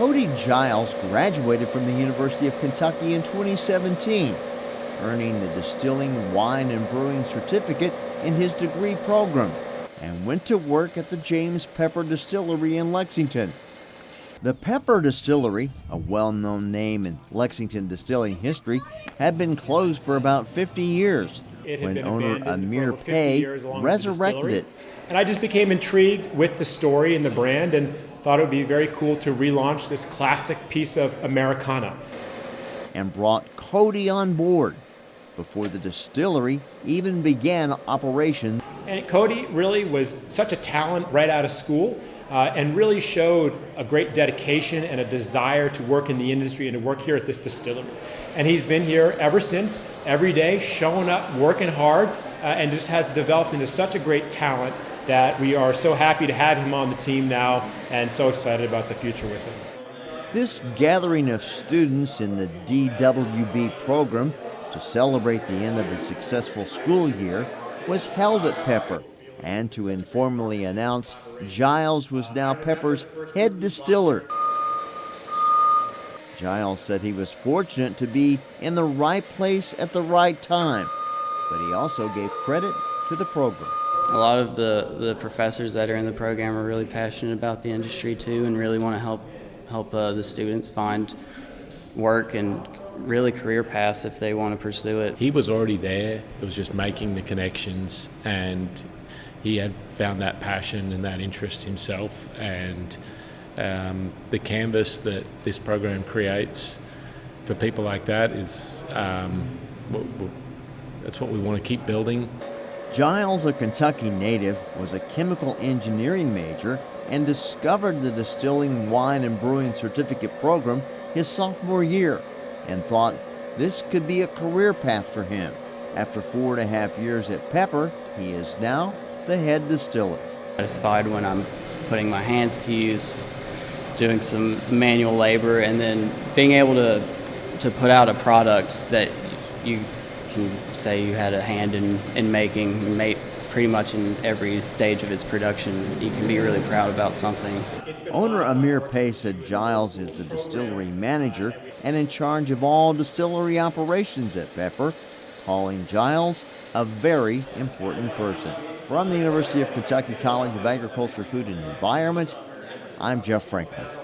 Cody Giles graduated from the University of Kentucky in 2017, earning the Distilling, Wine, and Brewing Certificate in his degree program, and went to work at the James Pepper Distillery in Lexington. The Pepper Distillery, a well known name in Lexington distilling history, had been closed for about 50 years when owner Amir Peay resurrected it. And I just became intrigued with the story and the brand and thought it would be very cool to relaunch this classic piece of Americana. And brought Cody on board before the distillery even began operations. And Cody really was such a talent right out of school uh, and really showed a great dedication and a desire to work in the industry and to work here at this distillery. And he's been here ever since, every day, showing up, working hard, uh, and just has developed into such a great talent that we are so happy to have him on the team now and so excited about the future with him. This gathering of students in the DWB program to celebrate the end of a successful school year was held at Pepper and to informally announce Giles was now Pepper's head distiller. Giles said he was fortunate to be in the right place at the right time, but he also gave credit to the program. A lot of the, the professors that are in the program are really passionate about the industry too and really want to help help uh, the students find work and really career paths if they want to pursue it. He was already there. It was just making the connections and he had found that passion and that interest himself and um, the canvas that this program creates for people like that is um, that's what we want to keep building. Giles, a Kentucky native, was a chemical engineering major and discovered the distilling, wine, and brewing certificate program his sophomore year and thought this could be a career path for him. After four and a half years at Pepper, he is now the head distiller. Satisfied when I'm putting my hands to use, doing some, some manual labor, and then being able to to put out a product that you can say you had a hand in, in making, pretty much in every stage of its production. You can be really proud about something. Owner Amir Peay said Giles is the distillery manager and in charge of all distillery operations at Pepper, calling Giles a very important person. From the University of Kentucky College of Agriculture, Food and Environment, I'm Jeff Franklin.